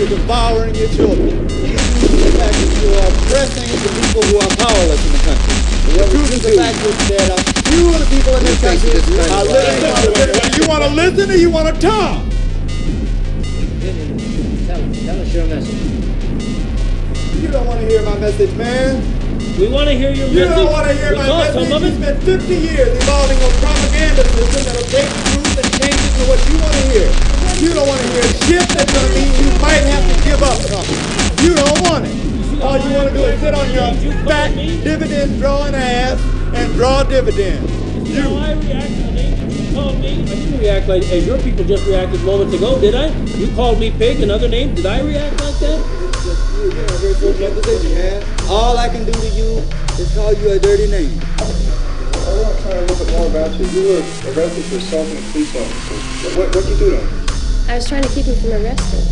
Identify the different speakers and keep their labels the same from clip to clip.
Speaker 1: everywhere. The truth is the fact that you're devouring your children. The the fact that you are oppressing the people who are powerless in the country. The truth is the fact that are few of the people in this country are living. Do you want to listen or you want to talk?
Speaker 2: Tell, tell us your message.
Speaker 1: You don't want to hear my message, man.
Speaker 3: We want to hear your You message. You don't want to hear we my message. some of You it.
Speaker 1: spent 50 years evolving a propaganda system that'll take the dividend drawing ass and draw dividends.
Speaker 3: You know, I react to the name that you called me. I didn't react like as your people just reacted moments ago, did I? You called me pig, another name. Did I react like that?
Speaker 1: You're in a very fortunate position,
Speaker 4: man.
Speaker 1: All I can do to you is call you a dirty name. I
Speaker 5: want to try a little bit more about you. You were arrested for assaulting a police officer. What what you do to him?
Speaker 6: I was trying to keep him from arresting.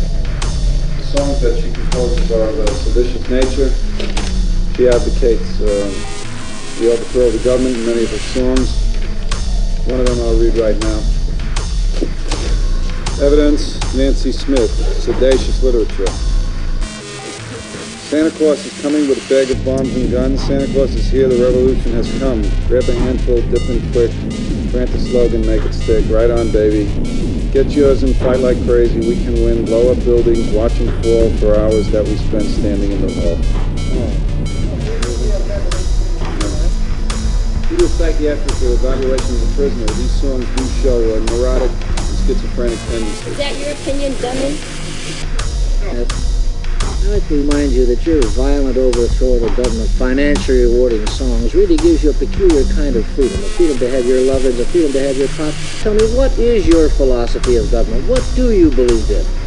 Speaker 5: The songs that she composes are of a seditious nature. She advocates uh, the overthrow of the government in many of her songs. One of them I'll read right now. Evidence, Nancy Smith, seditious literature. Santa Claus is coming with a bag of bombs and guns. Santa Claus is here, the revolution has come. Grab a handful, dip in quick. Grant the slogan, make it stick. Right on, baby. Get yours and fight like crazy. We can win. Blow up buildings, watching fall for hours that we spend standing in the hall. Psychiatric evaluation of the prisoner, these songs do show a neurotic and schizophrenic tendencies. Is
Speaker 6: that your opinion, dummy?
Speaker 2: I'd like to remind you that your violent overthrow of the government, financially rewarding songs, really gives you a peculiar kind of freedom. A freedom to have your lovers, a freedom to have your pop. Tell me, what is your philosophy of government? What do you believe in?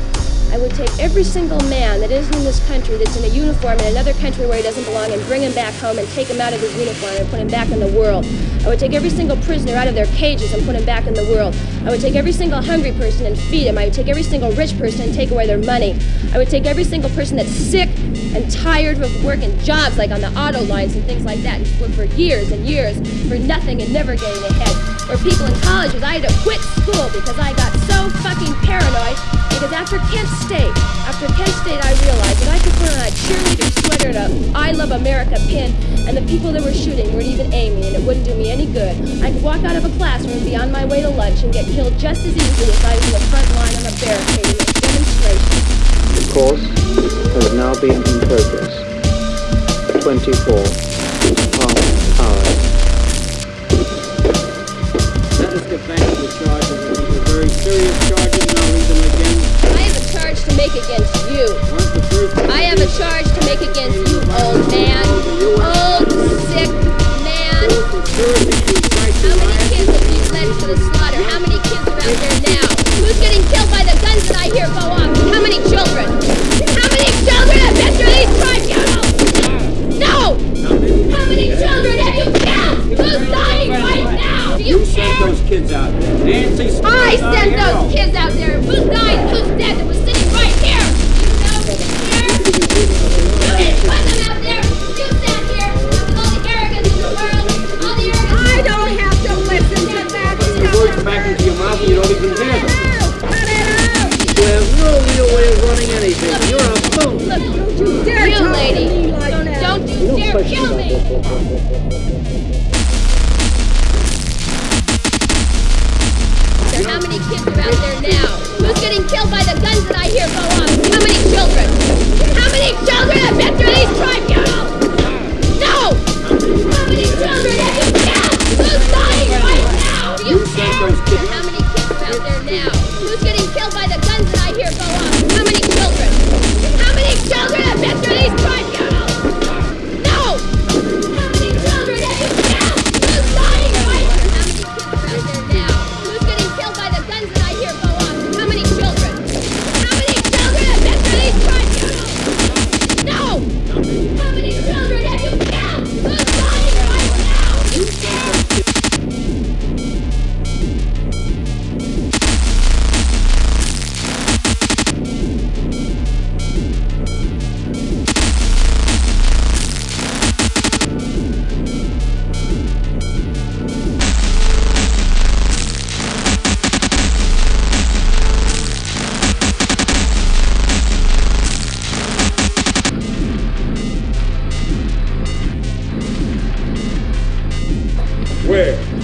Speaker 6: I would take every single man that isn't in this country that's in a uniform in another country where he doesn't belong and bring him back home and take him out of his uniform and put him back in the world. I would take every single prisoner out of their cages and put him back in the world. I would take every single hungry person and feed him. I would take every single rich person and take away their money. I would take every single person that's sick and tired of working jobs like on the auto lines and things like that and work for years and years for nothing and never getting ahead. Or people in colleges, I had to quit school because I got fucking paranoid because after Kent State, after Kent State, I realized that I could put on a cheerleader sweater and a I Love America pin, and the people that were shooting weren't even aiming, and it wouldn't do me any good. I could walk out of a classroom be on my way to lunch and get killed just as easily as I was in the front line on a barricade in a demonstration.
Speaker 7: The course has now been in progress. 24 hours.
Speaker 3: Nancy Smith. I sent hero.
Speaker 6: those kids out there. Who's died? Who's dead? That was sitting right here. You know, do you care? You didn't put them out there. You sat here with all the arrogance in the world. All the arrogance. I don't have to listen to that The words back into your mouth and you don't even hear them. Cut it out. You have
Speaker 2: no real way of running anything. You're a fool. Look,
Speaker 6: don't you dare you lady. Don't, don't you No dare question kill about me.
Speaker 2: that.
Speaker 6: killed by the guns that I hear go off. How many children? How many children have been through these tribunals? No! How many children have you killed? Who's dying right now? Do You care? How many kids out there now?
Speaker 1: quick.